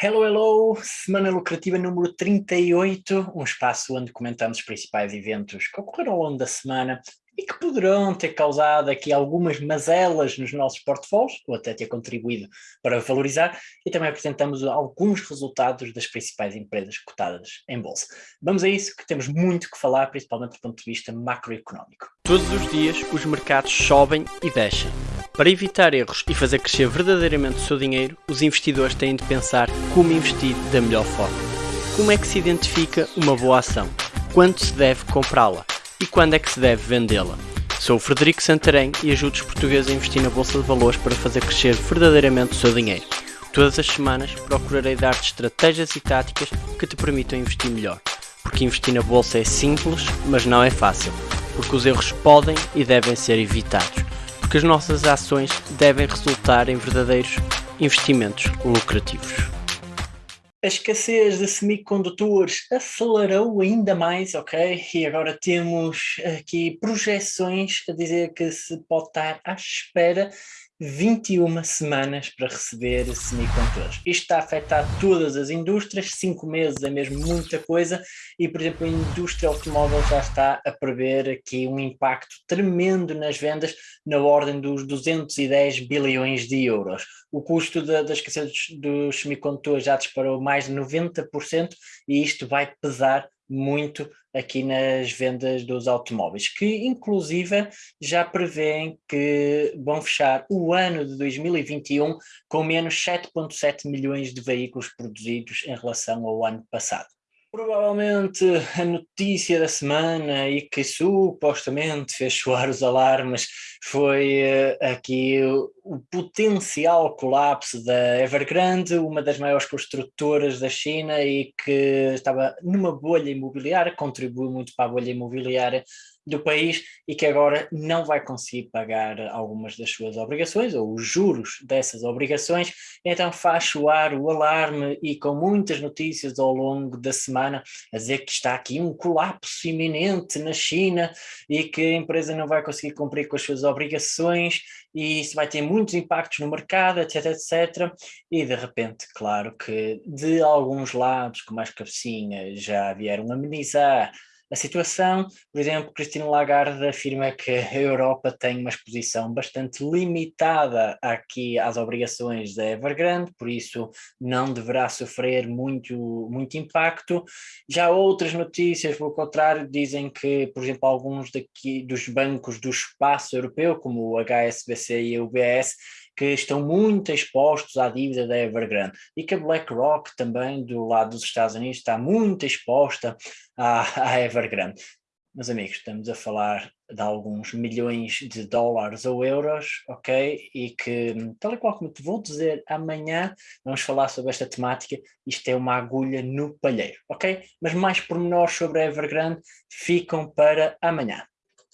Hello, hello! Semana lucrativa número 38, um espaço onde comentamos os principais eventos que ocorreram ao longo da semana e que poderão ter causado aqui algumas mazelas nos nossos portfólios, ou até ter contribuído para valorizar, e também apresentamos alguns resultados das principais empresas cotadas em bolsa. Vamos a isso, que temos muito que falar, principalmente do ponto de vista macroeconómico. Todos os dias os mercados sobem e descem. Para evitar erros e fazer crescer verdadeiramente o seu dinheiro, os investidores têm de pensar como investir da melhor forma. Como é que se identifica uma boa ação? Quando se deve comprá-la? e quando é que se deve vendê-la. Sou o Frederico Santarém e ajudo os portugueses a investir na Bolsa de Valores para fazer crescer verdadeiramente o seu dinheiro. Todas as semanas procurarei dar-te estratégias e táticas que te permitam investir melhor. Porque investir na Bolsa é simples, mas não é fácil. Porque os erros podem e devem ser evitados. Porque as nossas ações devem resultar em verdadeiros investimentos lucrativos. A escassez de semicondutores acelerou ainda mais, ok? E agora temos aqui projeções a dizer que se pode estar à espera 21 semanas para receber semicondutores. Isto está a afetar todas as indústrias, 5 meses é mesmo muita coisa e, por exemplo, a indústria automóvel já está a prever aqui um impacto tremendo nas vendas na ordem dos 210 bilhões de euros. O custo da, da escassez dos semicondutores já disparou mais de 90% e isto vai pesar muito aqui nas vendas dos automóveis, que inclusive já prevêem que vão fechar o ano de 2021 com menos 7.7 milhões de veículos produzidos em relação ao ano passado. Provavelmente a notícia da semana e que supostamente fez soar os alarmes foi uh, aqui o, potencial colapso da Evergrande, uma das maiores construtoras da China e que estava numa bolha imobiliária, contribuiu muito para a bolha imobiliária do país e que agora não vai conseguir pagar algumas das suas obrigações ou os juros dessas obrigações, então faz soar o alarme e com muitas notícias ao longo da semana a dizer que está aqui um colapso iminente na China e que a empresa não vai conseguir cumprir com as suas obrigações e isso vai ter muitos impactos no mercado, etc, etc, e de repente, claro que de alguns lados, como as cabecinhas já vieram amenizar a situação. Por exemplo, Cristina Lagarde afirma que a Europa tem uma exposição bastante limitada aqui às obrigações da Evergrande, por isso não deverá sofrer muito, muito impacto. Já outras notícias, pelo contrário, dizem que, por exemplo, alguns daqui dos bancos do espaço europeu, como o HSBC e o UBS, que estão muito expostos à dívida da Evergrande e que a BlackRock também do lado dos Estados Unidos está muito exposta à, à Evergrande. Meus amigos, estamos a falar de alguns milhões de dólares ou euros, ok? E que, tal e qual como te vou dizer amanhã, vamos falar sobre esta temática, isto é uma agulha no palheiro, ok? Mas mais pormenores sobre a Evergrande ficam para amanhã.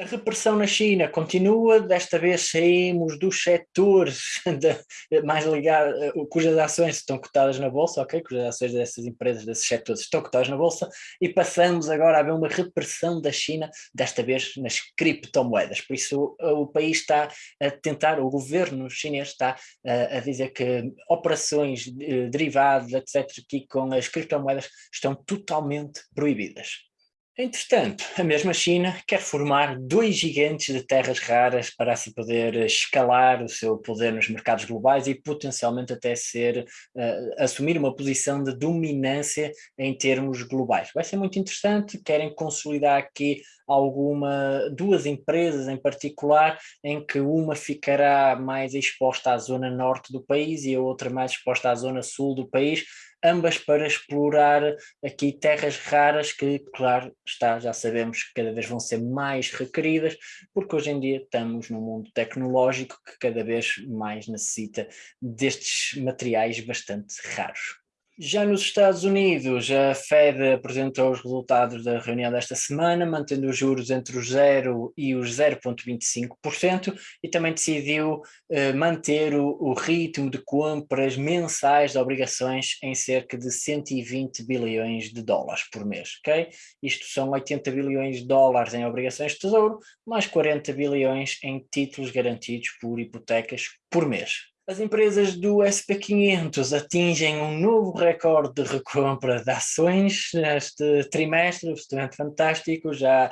A repressão na China continua, desta vez saímos dos setores de, mais ligados, eh, cujas ações estão cotadas na Bolsa, ok? Cujas ações dessas empresas, desses setores estão cotadas na Bolsa e passamos agora a ver uma repressão da China, desta vez nas criptomoedas. Por isso o país está a tentar, o governo chinês está a, a dizer que operações eh, derivadas, etc., aqui com as criptomoedas estão totalmente proibidas. Entretanto, a mesma China quer formar dois gigantes de terras raras para assim poder escalar o seu poder nos mercados globais e potencialmente até ser, uh, assumir uma posição de dominância em termos globais. Vai ser muito interessante, querem consolidar aqui alguma, duas empresas em particular, em que uma ficará mais exposta à zona norte do país e a outra mais exposta à zona sul do país, ambas para explorar aqui terras raras que, claro, está, já sabemos que cada vez vão ser mais requeridas, porque hoje em dia estamos num mundo tecnológico que cada vez mais necessita destes materiais bastante raros. Já nos Estados Unidos, a Fed apresentou os resultados da reunião desta semana, mantendo os juros entre os 0 e os 0,25% e também decidiu eh, manter o, o, ritmo de compras mensais de obrigações em cerca de 120 bilhões de dólares por mês, ok? Isto são 80 bilhões de dólares em obrigações de tesouro, mais 40 bilhões em títulos garantidos por hipotecas por mês. As empresas do SP500 atingem um novo recorde de recompra de ações neste trimestre, absolutamente fantástico, já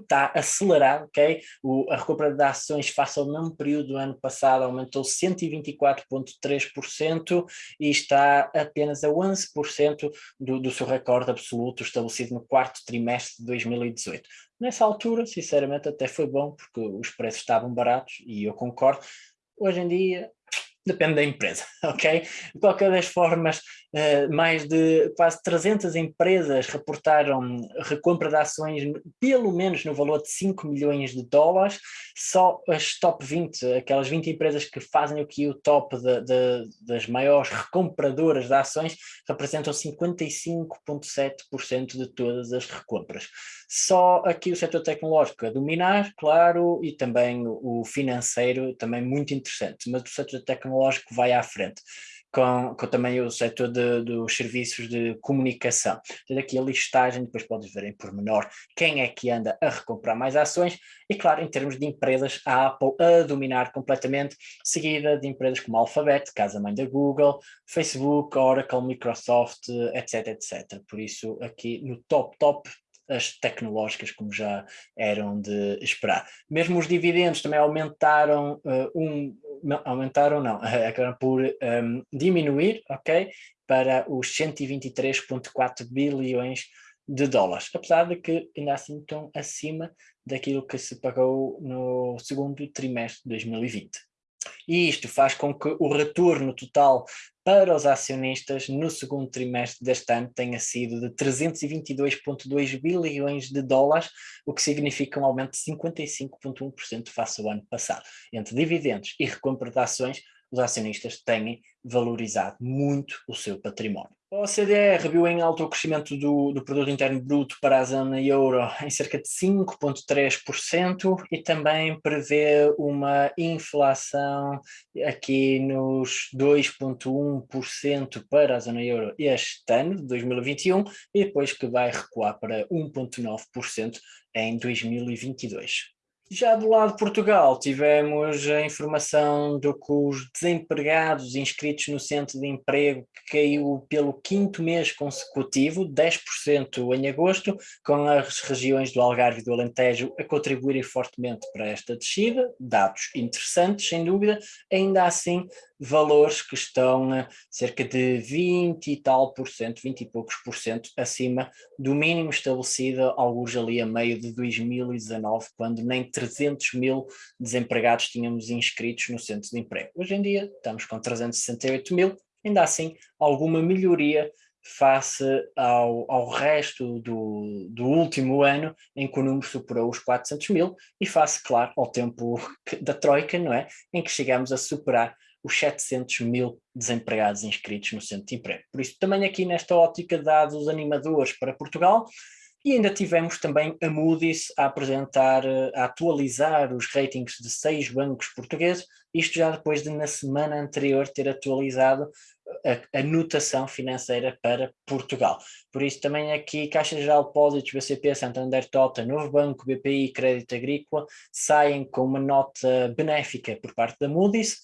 está acelerado, ok? O, a recompra de ações face ao mesmo período do ano passado aumentou 124,3% e está apenas a 11% do, do seu recorde absoluto estabelecido no quarto trimestre de 2018. Nessa altura, sinceramente, até foi bom, porque os preços estavam baratos, e eu concordo. Hoje em dia, depende da empresa, ok? De qualquer das formas, mais de quase 300 empresas reportaram recompra de ações pelo menos no valor de 5 milhões de dólares, só as top 20, aquelas 20 empresas que fazem aqui o top de, de, das maiores recompradoras de ações, representam 55,7% de todas as recompras. Só aqui o setor tecnológico a dominar, claro, e também o financeiro, também muito interessante, mas o setor tecnológico vai à frente com, com também o setor de, dos serviços de comunicação. Tem aqui a listagem, depois podes ver em pormenor quem é que anda a recomprar mais ações e claro, em termos de empresas, a Apple a dominar completamente, seguida de empresas como Alphabet, casa-mãe da Google, Facebook, Oracle, Microsoft, etc, etc. Por isso aqui no top top as tecnológicas como já eram de esperar. Mesmo os dividendos também aumentaram uh, um, não, aumentaram não, acabaram por um, diminuir, ok, para os 123.4 bilhões de dólares, apesar de que ainda assim estão acima daquilo que se pagou no segundo trimestre de 2020. E isto faz com que o retorno total para os acionistas no segundo trimestre deste ano tenha sido de 322,2 bilhões de dólares, o que significa um aumento de 55,1% face ao ano passado. Entre dividendos e recompra de ações, os acionistas têm valorizado muito o seu património. A OCDE reviu em alto o crescimento do, do produto interno bruto para a zona euro em cerca de 5,3% e também prevê uma inflação aqui nos 2,1% para a zona euro este ano, de 2021, e depois que vai recuar para 1,9% em 2022. Já do lado de Portugal, tivemos a informação de que os desempregados inscritos no centro de emprego caiu pelo quinto mês consecutivo, 10% em agosto, com as regiões do Algarve e do Alentejo a contribuírem fortemente para esta descida, dados interessantes, sem dúvida, ainda assim valores que estão a cerca de 20 e tal por cento, 20 e poucos por cento acima do mínimo estabelecido alguns ali a meio de 2019, quando nem 300 mil desempregados tínhamos inscritos no centro de emprego. Hoje em dia estamos com 368 mil, ainda assim alguma melhoria face ao, ao resto do, do último ano, em que o número superou os 400 mil, e face, claro, ao tempo da Troika, não é? Em que chegamos a superar os 700 mil desempregados inscritos no centro de emprego. Por isso, também aqui nesta ótica, dados animadores para Portugal, e ainda tivemos também a Moody's a apresentar, a atualizar os ratings de seis bancos portugueses, isto já depois de na semana anterior ter atualizado a, a notação financeira para Portugal. Por isso também aqui Caixa Geral de Depósitos, BCP, Santander Tota, Novo Banco, BPI, Crédito Agrícola, saem com uma nota benéfica por parte da Moody's,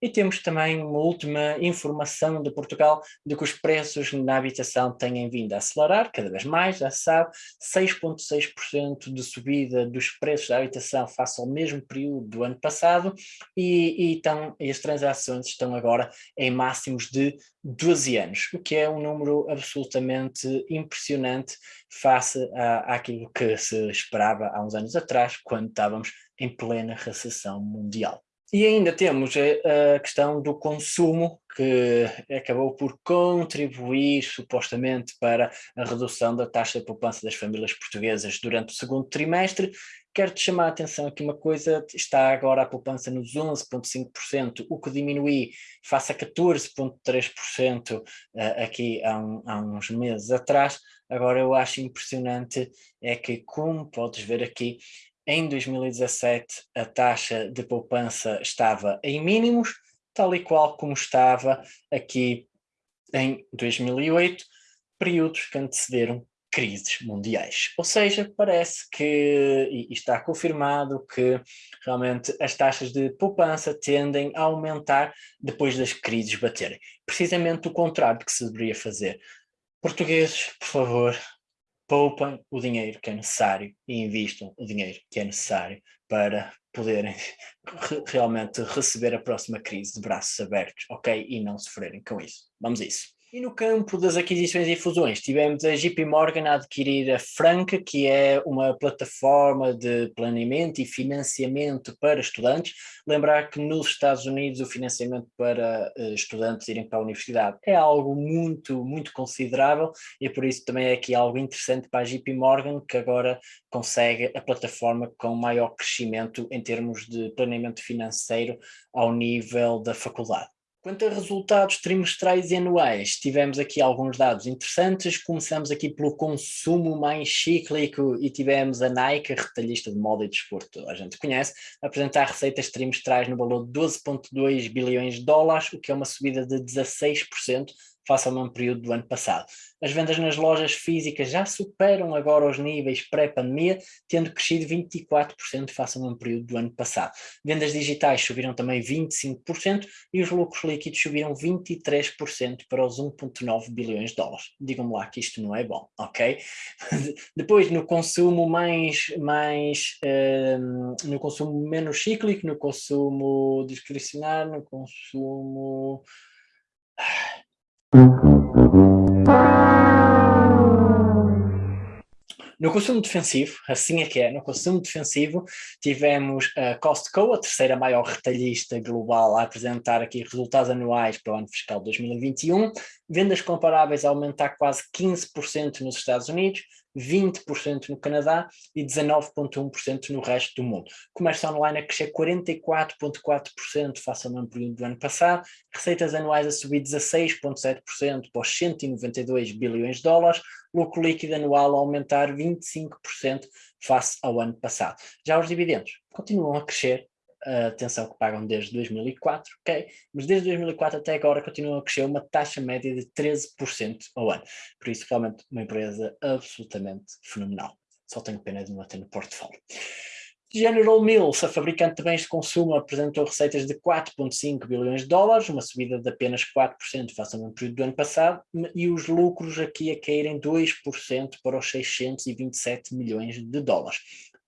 e temos também uma última informação de Portugal de que os preços na habitação têm vindo a acelerar, cada vez mais, já se sabe, 6,6% de subida dos preços da habitação face ao mesmo período do ano passado e, e, então, e as transações estão agora em máximos de 12 anos, o que é um número absolutamente impressionante face à, àquilo que se esperava há uns anos atrás, quando estávamos em plena recessão mundial. E ainda temos a, questão do consumo, que acabou por contribuir supostamente para a redução da taxa de poupança das famílias portuguesas durante o segundo trimestre. Quero-te chamar a atenção aqui uma coisa, está agora a poupança nos 11,5%, o que diminui face a 14,3% eh, aqui há, um, há uns meses atrás. Agora eu acho impressionante é que, como podes ver aqui, em 2017 a taxa de poupança estava em mínimos, tal e qual como estava aqui em 2008, períodos que antecederam crises mundiais. Ou seja, parece que, e está confirmado que realmente as taxas de poupança tendem a aumentar depois das crises baterem. Precisamente o contrário que se deveria fazer. Portugueses, por favor, poupem o dinheiro que é necessário e invistam o dinheiro que é necessário para poderem realmente receber a próxima crise de braços abertos, ok? E não sofrerem com isso. Vamos a isso. E no campo das aquisições e fusões, tivemos a JP Morgan a adquirir a Franca, que é uma plataforma de planeamento e financiamento para estudantes. Lembrar que nos Estados Unidos o financiamento para uh, estudantes irem para a universidade é algo muito, muito considerável e por isso também é aqui algo interessante para a JP Morgan, que agora consegue a plataforma com maior crescimento em termos de planeamento financeiro ao nível da faculdade. Quanto a resultados trimestrais e anuais, tivemos aqui alguns dados interessantes. Começamos aqui pelo consumo mais cíclico e tivemos a Nike, retalhista de moda e desporto, a gente conhece, apresentar receitas trimestrais no valor de 12,2 bilhões de dólares, o que é uma subida de 16% face ao mesmo período do ano passado. As vendas nas lojas físicas já superam agora os níveis pré-pandemia, tendo crescido 24% face ao mesmo período do ano passado. Vendas digitais subiram também 25% e os lucros líquidos subiram 23% para os 1.9 bilhões de dólares. Digam-me lá que isto não é bom, ok? Depois, no consumo mais, mais um, no consumo menos cíclico, no consumo discricionário, no consumo no consumo defensivo, assim é que é, no consumo defensivo tivemos a Costco, a terceira maior retalhista global, a apresentar aqui resultados anuais para o ano fiscal 2021, vendas comparáveis a aumentar quase 15% nos Estados Unidos, 20% no Canadá e 19,1% no resto do mundo. Comércio online a crescer 44,4% face ao mesmo período do ano passado, receitas anuais a subir 16,7% para os 192 bilhões de dólares, lucro líquido anual a aumentar 25% face ao ano passado. Já os dividendos continuam a crescer a atenção que pagam desde 2004, ok? Mas desde 2004 até agora continuam a crescer uma taxa média de 13% ao ano. Por isso, realmente, uma empresa absolutamente fenomenal. Só tenho pena de não ter no portfólio. General Mills, a fabricante de bens de consumo, apresentou receitas de 4,5 bilhões de dólares, uma subida de apenas 4% face ao mesmo período do ano passado, e os lucros aqui a caírem 2% para os 627 milhões de dólares.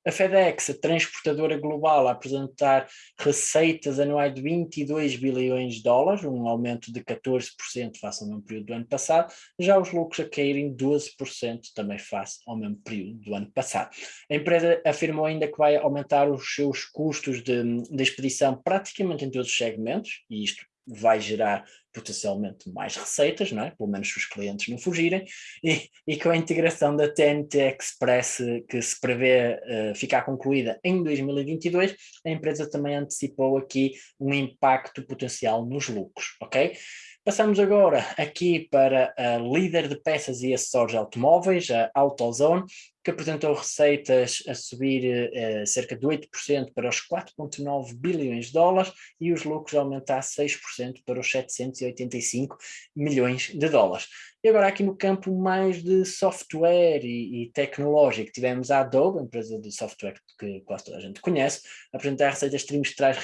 A FedEx, a transportadora global, a apresentar receitas anuais de 22 bilhões de dólares, um aumento de 14% face ao mesmo período do ano passado, já os lucros a caírem 12% também face ao mesmo período do ano passado. A empresa afirmou ainda que vai aumentar os seus custos de, de expedição praticamente em todos os segmentos, e isto vai gerar potencialmente mais receitas, não é? pelo menos se os clientes não fugirem, e, e com a integração da TNT Express que se prevê uh, ficar concluída em 2022, a empresa também antecipou aqui um impacto potencial nos lucros, ok? Passamos agora aqui para a líder de peças e acessórios automóveis, a AutoZone, que apresentou receitas a subir uh, cerca de 8% para os 4,9 bilhões de dólares e os lucros a aumentar 6% para os 785 milhões de dólares. E agora aqui no campo mais de software e, e tecnológico, tivemos a Adobe, empresa de software que quase toda a gente conhece, apresentar receitas trimestrais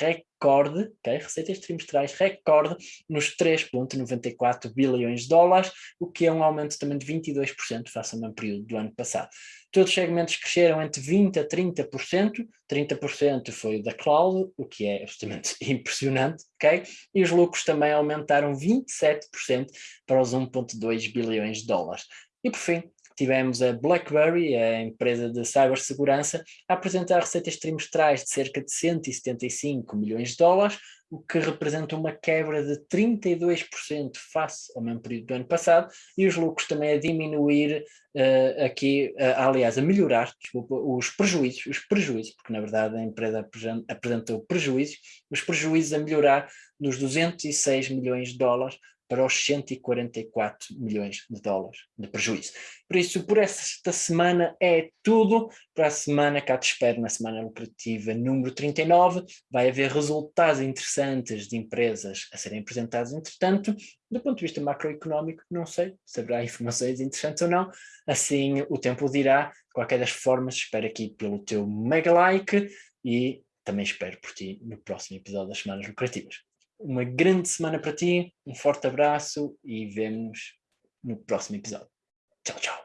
recorde, okay? receitas trimestrais recorde nos 3,94 bilhões de dólares, o que é um aumento também de 22% face ao mesmo período do ano passado. Todos os segmentos cresceram entre 20% a 30%, 30% foi da cloud, o que é absolutamente impressionante, ok? E os lucros também aumentaram 27% para os 1,2 bilhões de dólares. E por fim, tivemos a BlackBerry, a empresa de cibersegurança, a apresentar receitas trimestrais de cerca de 175 milhões de dólares, o que representa uma quebra de 32% face ao mesmo período do ano passado, e os lucros também a diminuir uh, aqui, uh, aliás, a melhorar, desculpa, os prejuízos, os prejuízos, porque na verdade a empresa apresentou prejuízos, os prejuízos a melhorar dos 206 milhões de dólares para os 144 milhões de dólares de prejuízo. Por isso, por esta semana é tudo. Para a semana, cá te espero na semana lucrativa número 39. Vai haver resultados interessantes de empresas a serem apresentados, entretanto, do ponto de vista macroeconómico, não sei se haverá informações interessantes ou não, assim o tempo dirá. De qualquer das formas, espero aqui pelo teu mega like e também espero por ti no próximo episódio das Semanas Lucrativas uma grande semana para ti, um forte abraço e vemos no próximo episódio. Tchau, tchau.